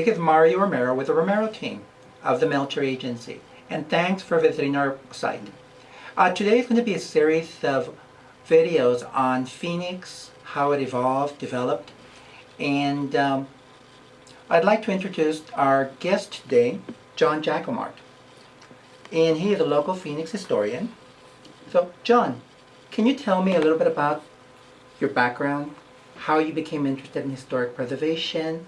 This is Mario Romero with the Romero team of the Melcher Agency, and thanks for visiting our site. Uh, today is going to be a series of videos on Phoenix, how it evolved, developed, and um, I'd like to introduce our guest today, John Jacquemart. And he is a local Phoenix historian. So, John, can you tell me a little bit about your background, how you became interested in historic preservation,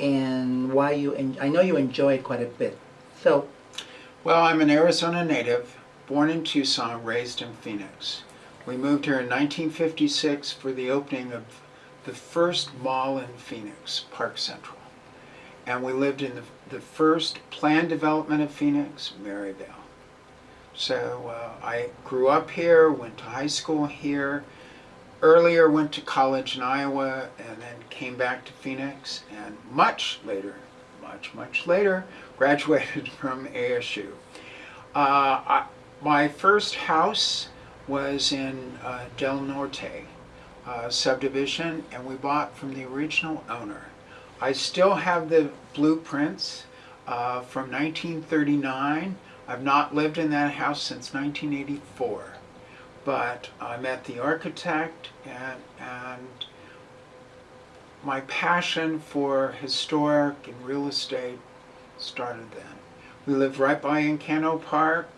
and why you, en- I know you enjoy it quite a bit. So, Well, I'm an Arizona native, born in Tucson, raised in Phoenix. We moved here in 1956 for the opening of the first mall in Phoenix, Park Central. And we lived in the, the first planned development of Phoenix, Maryvale. So uh, I grew up here, went to high school here, earlier went to college in Iowa, and then came back to Phoenix, and much later, much, much later, graduated from ASU. Uh, I, my first house was in uh, Del Norte uh, subdivision, and we bought from the original owner. I still have the blueprints uh, from 1939. I've not lived in that house since 1984, but I met the architect and, and my passion for historic and real estate started then. We lived right by Encanto Park.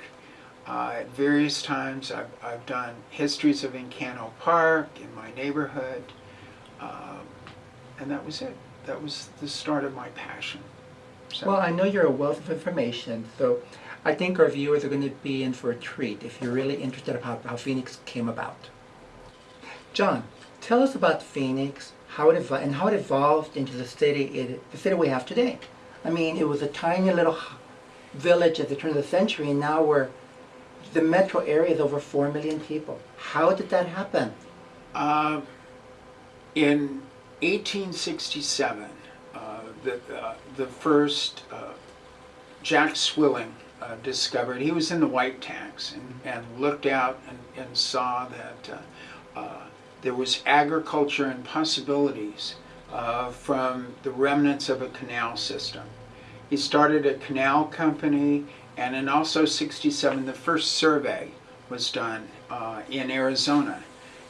Uh, at various times I've, I've done histories of Encanto Park in my neighborhood. Um, and that was it. That was the start of my passion. So, well, I know you're a wealth of information, so I think our viewers are going to be in for a treat if you're really interested about how Phoenix came about. John, tell us about Phoenix, how it and how it evolved into the city it, the city we have today. I mean, it was a tiny little village at the turn of the century, and now we're the metro area is over four million people. How did that happen? Uh, in 1867, uh, the, uh, the first uh, Jack Swilling uh, discovered, he was in the white tanks and, and looked out and, and saw that uh, uh, there was agriculture and possibilities uh, from the remnants of a canal system. He started a canal company and in also 67 the first survey was done uh, in Arizona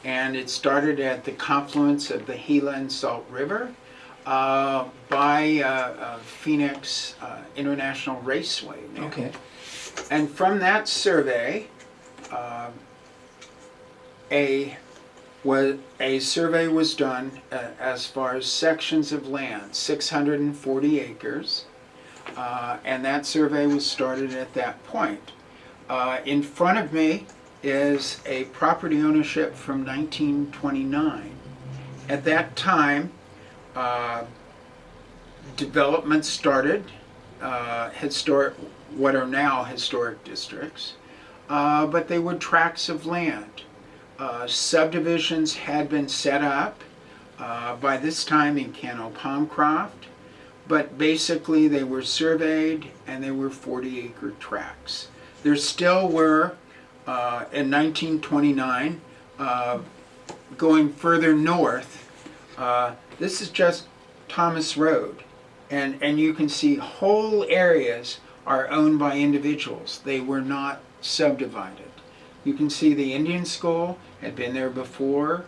and it started at the confluence of the Gila and Salt River uh, by uh, uh, Phoenix uh, International Raceway. now. Okay. And from that survey, uh, a was a survey was done uh, as far as sections of land, 640 acres, uh, and that survey was started at that point. Uh, in front of me is a property ownership from 1929. At that time, uh, development started, uh, historic, what are now historic districts, uh, but they were tracts of land. Uh, subdivisions had been set up uh, by this time Encanto Palmcroft, but basically they were surveyed and they were 40 acre tracts. There still were, in 1929, uh, going further north, this is just Thomas Road. And, and you can see whole areas are owned by individuals. They were not subdivided. You can see the Indian School had been there before.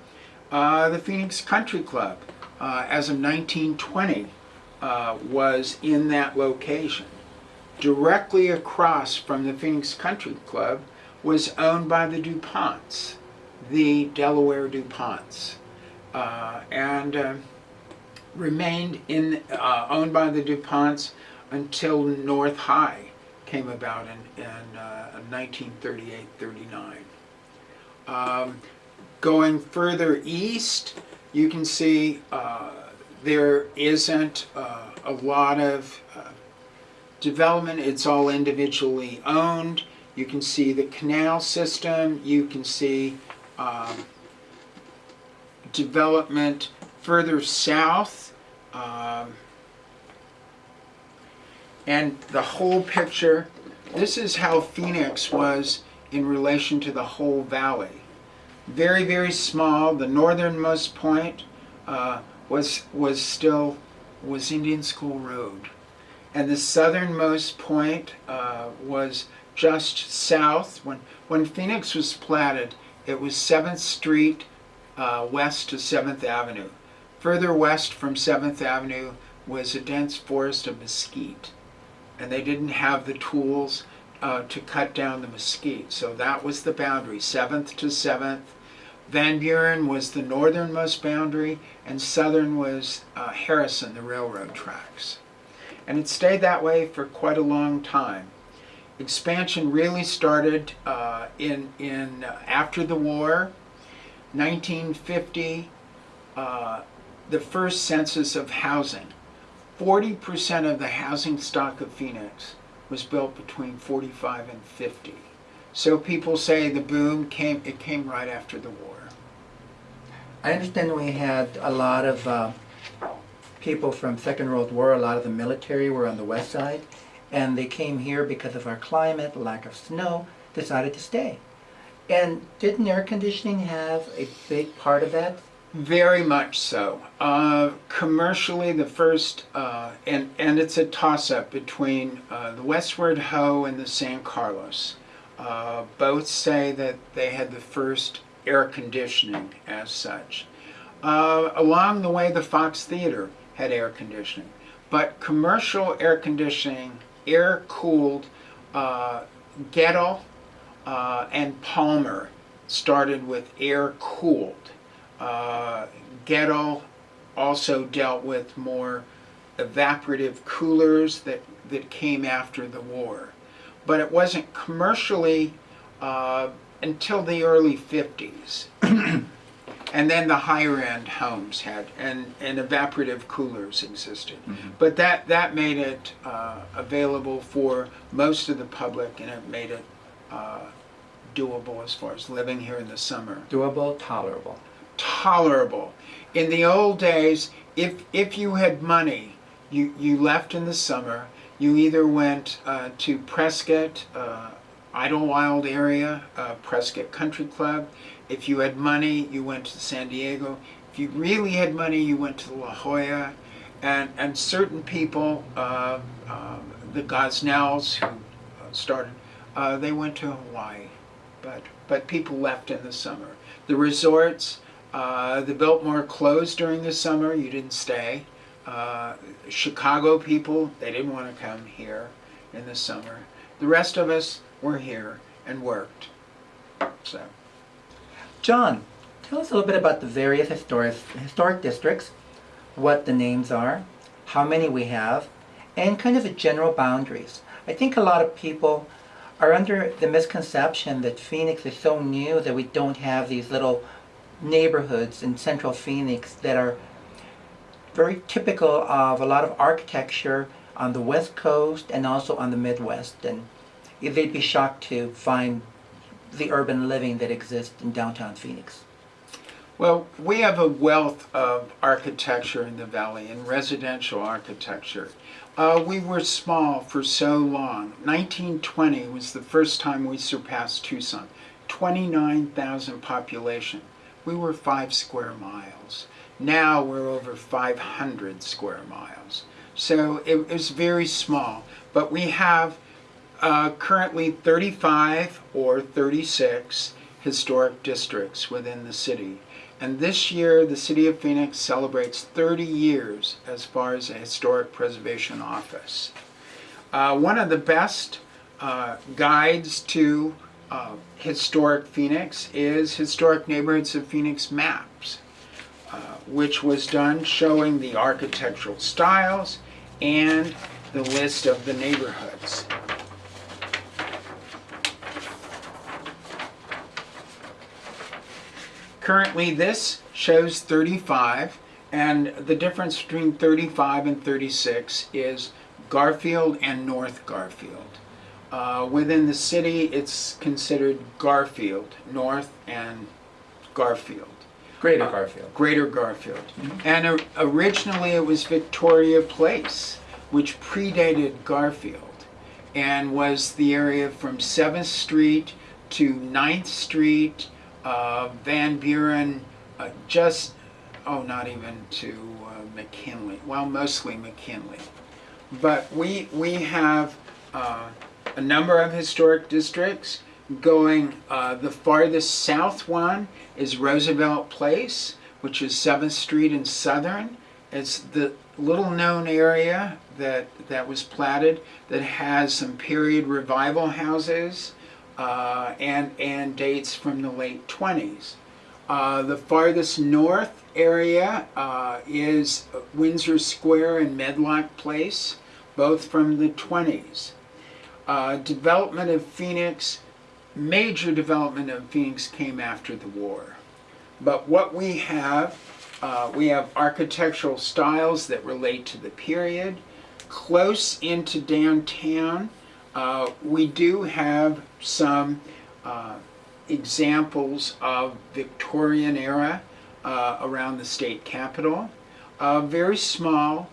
Uh, the Phoenix Country Club, uh, as of 1920, uh, was in that location. Directly across from the Phoenix Country Club was owned by the DuPonts, the Delaware DuPonts, uh, and uh, remained in uh, owned by the DuPonts until North High came about in, in uh, 1938-39. Um, going further east, you can see uh, there isn't uh, a lot of uh, development. It's all individually owned. You can see the canal system. You can see um, development further south. Um, and the whole picture, this is how Phoenix was in relation to the whole valley. Very, very small. The northernmost point uh, was was still was Indian School Road. And the southernmost point uh, was just south. When, when Phoenix was platted, it was 7th Street uh, west to 7th Avenue. Further west from 7th Avenue was a dense forest of mesquite. And they didn't have the tools uh, to cut down the mesquite. So that was the boundary, 7th to 7th. Van Buren was the northernmost boundary, and southern was uh, Harrison, the railroad tracks. And it stayed that way for quite a long time. Expansion really started uh, in, in uh, after the war, 1950, uh, the first census of housing. 40% of the housing stock of Phoenix was built between 45 and 50. So people say the boom came, it came right after the war. I understand we had a lot of uh, people from Second World War, a lot of the military were on the west side, and they came here because of our climate, lack of snow, decided to stay. And didn't air conditioning have a big part of that? Very much so. Uh, commercially, the first, uh, and, and it's a toss-up between uh, the Westward Ho and the San Carlos. Uh, both say that they had the first air conditioning as such. Uh, along the way, the Fox Theater had air conditioning. But commercial air conditioning, air-cooled, uh, Goettl and Palmer started with air-cooled. Uh, Goettl also dealt with more evaporative coolers that, that came after the war. But it wasn't commercially uh, until the early 50s. and then the higher end homes had, and, and evaporative coolers existed. But that, that made it uh, available for most of the public and it made it uh, doable as far as living here in the summer Doable, tolerable. Tolerable. In the old days, if if you had money, you you left in the summer. You either went uh, to Prescott, uh, Idlewild area, uh, Prescott Country Club. If you had money, you went to San Diego. If you really had money, you went to La Jolla, and and certain people, uh, um, the Gosnells who uh, started, uh, they went to Hawaii, but but people left in the summer. The resorts, uh, the Biltmore closed during the summer. You didn't stay. Uh, Chicago people, they didn't want to come here in the summer. The rest of us were here and worked. So, John, tell us a little bit about the various historic, historic districts, what the names are, how many we have, and kind of the general boundaries. I think a lot of people are under the misconception that Phoenix is so new that we don't have these little neighborhoods in central Phoenix that are very typical of a lot of architecture on the west coast and also on the midwest and they'd be shocked to find the urban living that exists in downtown Phoenix. well, we have a wealth of architecture in the valley and residential architecture. Uh, we were small for so long. 1920 was the first time we surpassed Tucson. 29,000 population. We were five square miles. Now we're over 500 square miles. So it was very small. But we have uh, currently 35 or 36 historic districts within the city. And this year, the City of Phoenix celebrates 30 years as far as a historic preservation office. Uh, one of the best uh, guides to uh, historic Phoenix is Historic Neighborhoods of Phoenix Maps, uh, which was done showing the architectural styles and the list of the neighborhoods. Currently, this shows 35, and the difference between 35 and 36 is Garfield and North Garfield. Uh, within the city, it's considered Garfield, North and Garfield, Greater Garfield. Greater Garfield. And o- originally, it was Victoria Place, which predated Garfield and was the area from 7th Street to 9th Street, uh, Van Buren, uh, just oh, not even to uh, McKinley. Well, mostly McKinley. But we, we have uh, a number of historic districts going, uh, the farthest south one is Roosevelt Place, which is 7th Street and Southern. It's the little known area that, that was platted that has some period revival houses uh, and, and dates from the late 20s. Uh, the farthest north area uh, is Windsor Square and Medlock Place, both from the 20s. Uh, development of Phoenix, major development of Phoenix came after the war. But what we have, uh, we have architectural styles that relate to the period. Close into downtown, uh, we do have some uh, examples of Victorian era uh, around the state capitol. Uh, very small.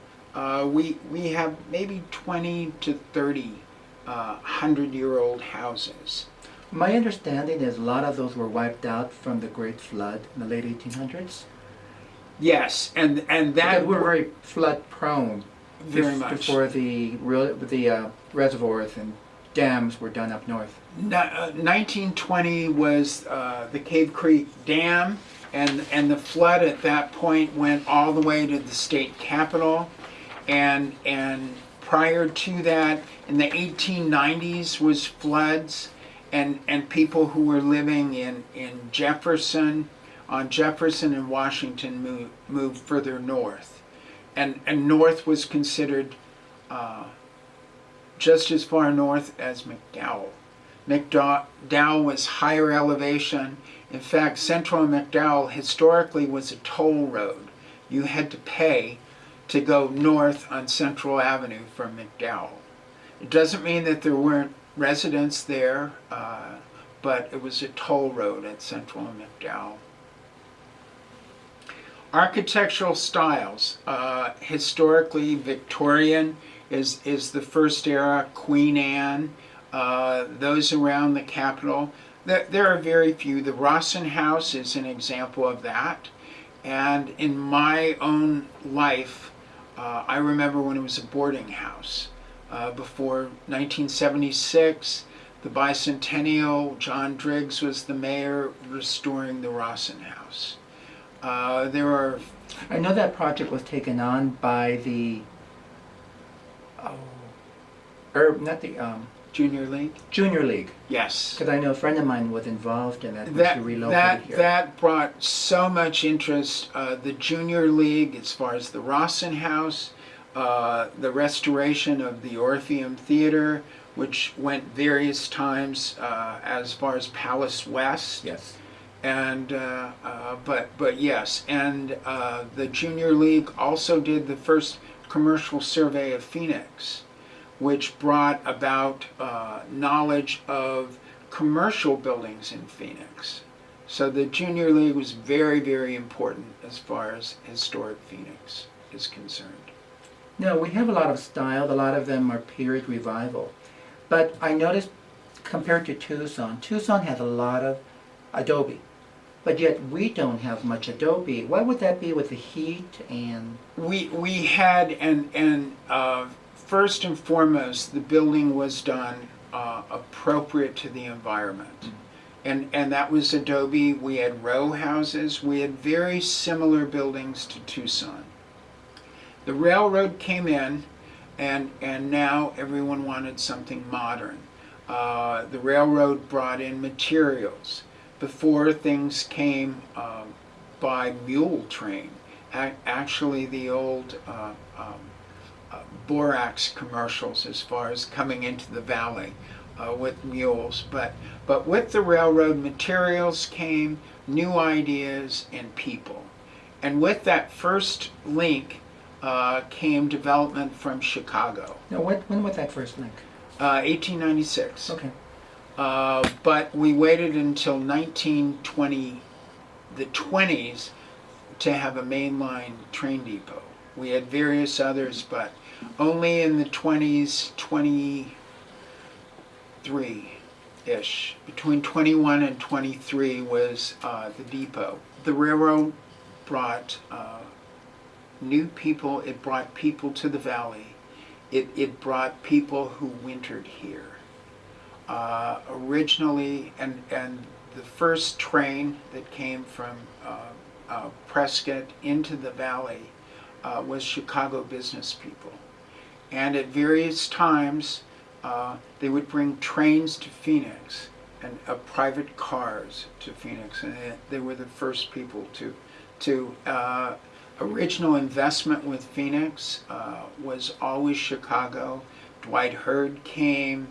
We, we have maybe 20 to 30 uh, 100 year old houses. My understanding is a lot of those were wiped out from the Great Flood in the late 1800s. Yes, and, and that were very flood prone. very much. Before the, real- the uh, reservoirs and dams were done up north. Uh, 1920 was uh, the Cave Creek Dam, and, and the flood at that point went all the way to the state capitol. And, and prior to that, in the 1890s, was floods, and, and people who were living in, in Jefferson, on Jefferson and Washington moved, moved further north. And, and north was considered uh, just as far north as McDowell. McDowell was higher elevation. In fact, Central McDowell historically was a toll road. You had to pay to go north on Central Avenue from McDowell. It doesn't mean that there weren't residents there, uh, but it was a toll road at Central and McDowell. Architectural styles, uh, historically Victorian is, is the first era, Queen Anne, uh, those around the Capitol. There, there are very few. The Rosson House is an example of that. And in my own life, uh, I remember when it was a boarding house. Uh, before 1976, the bicentennial, John Driggs was the mayor restoring the Rosson House. Uh, there are I know that project was taken on by the, oh, or not the, um, Junior League. Junior League. Yes. Because I know a friend of mine was involved in that That, relocated that, here. that brought so much interest. Uh, the Junior League, as far as the Rosson House, uh, the restoration of the Orpheum Theater, which went various times uh, as far as Palace West. Yes. and uh, uh, but but yes, and uh, the Junior League also did the first commercial survey of Phoenix, which brought about uh, knowledge of commercial buildings in Phoenix. So the Junior League was very very important as far as historic Phoenix is concerned. No, we have a lot of style. A lot of them are period revival. But I noticed compared to Tucson, Tucson has a lot of adobe. But yet we don't have much adobe. Why would that be with the heat and We we had and and uh, first and foremost the building was done uh, appropriate to the environment, and and that was adobe. We had row houses. We had very similar buildings to Tucson. The railroad came in, and and now everyone wanted something modern. Uh, the railroad brought in materials. Before things came um, by mule train ac- actually the old uh, um, uh, borax commercials as far as coming into the valley uh, with mules. But, but with the railroad, materials came, new ideas, and people. And with that first link uh, came development from Chicago, no? What, when was that first link? uh, 1896. Okay. Uh, but we waited until 1920, the 20s, to have a mainline train depot. We had various others, but only in the 20s, 23-ish. Between 21 and 23 was uh, the depot. The railroad brought uh, new people, it brought people to the valley, it, it brought people who wintered here. Uh, originally, and, and the first train that came from uh, uh, Prescott into the valley uh, was Chicago business people. And at various times, uh, they would bring trains to Phoenix and uh, private cars to Phoenix, and they, they were the first people to to uh, original investment with Phoenix uh, was always Chicago. Dwight Heard came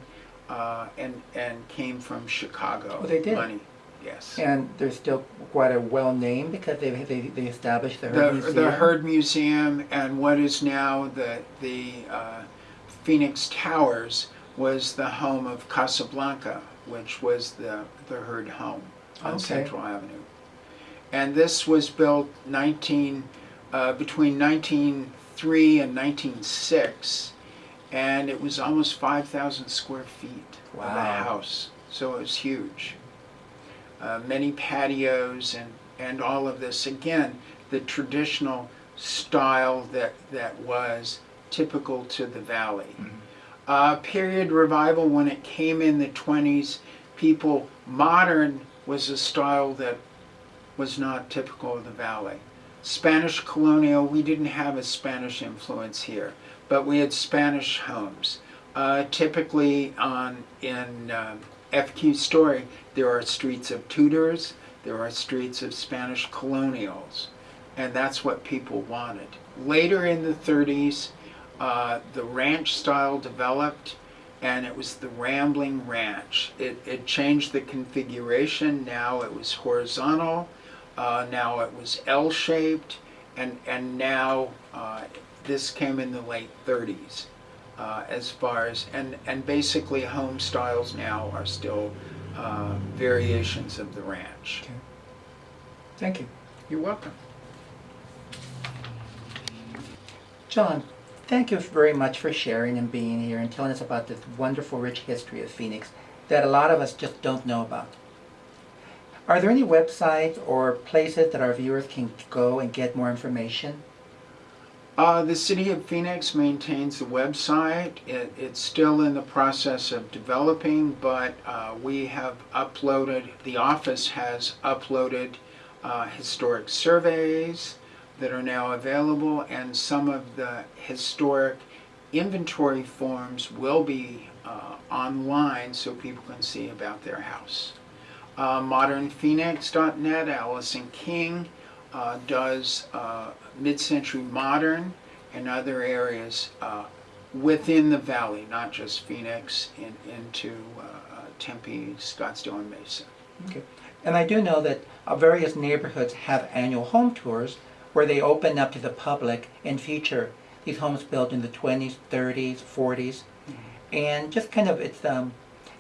uh, and and came from Chicago. Oh, they did? Money, yes. And they're still quite a well named because they, they, they established the Heard the, Museum. the Heard Museum and what is now the the uh, Phoenix Towers was the home of Casablanca, which was the the Heard home on Okay. Central Avenue. And this was built 19 uh, between 1903 and 1906, and it was almost 5,000 square feet of a Wow. house, so it was huge. Uh, many patios and and all of this again the traditional style that that was typical to the valley. Uh, period revival when it came in the 20s, people modern was a style that was not typical of the valley. Spanish colonial, we didn't have a Spanish influence here, but we had Spanish homes. Uh, typically on in uh, FQ Story, there are streets of Tudors, there are streets of Spanish colonials, and that's what people wanted. Later in the 30s, uh, the ranch style developed, and it was the rambling ranch. It, it changed the configuration. Now it was horizontal. Uh, now it was L-shaped, and and now uh, this came in the late 30s. Uh, as far as and and basically home styles now are still uh, variations of the ranch. Okay. Thank you. You're welcome. John, thank you very much for sharing and being here and telling us about this wonderful, rich history of Phoenix that a lot of us just don't know about. Are there any websites or places that our viewers can go and get more information? Uh, the City of Phoenix maintains the website. It, it's still in the process of developing, but uh, we have uploaded, the office has uploaded uh, historic surveys that are now available, and some of the historic inventory forms will be uh, online so people can see about their house. Uh, modernphoenix.net, Alison King uh, does uh, mid-century modern and other areas uh, within the valley, not just Phoenix, in, into uh, Tempe, Scottsdale, and Mesa. Okay. And I do know that uh, various neighborhoods have annual home tours where they open up to the public and feature these homes built in the 20s, 30s, 40s. And just kind of, it's um,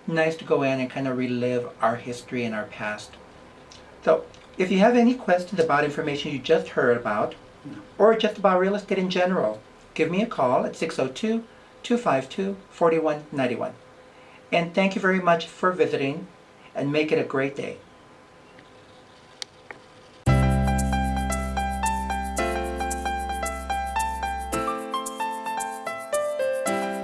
nice to go in and kind of relive our history and our past. So, if you have any questions about information you just heard about, or just about real estate in general, give me a call at 602 252 4191. And thank you very much for visiting, and make it a great day.